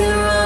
can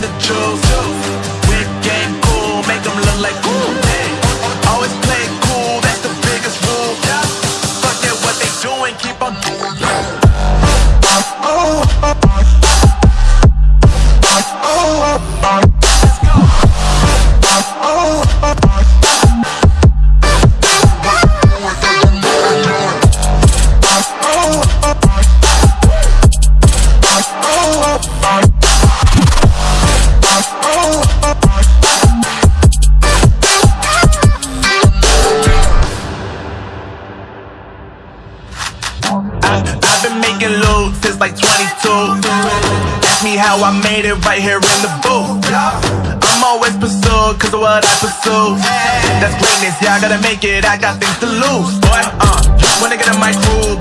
the jewels. We're game cool, make them look like made it right here in the booth. I'm always pursued, cause of what I pursue. That's greatness, yeah, I gotta make it, I got things to lose. Boy, uh, wanna get in my groove.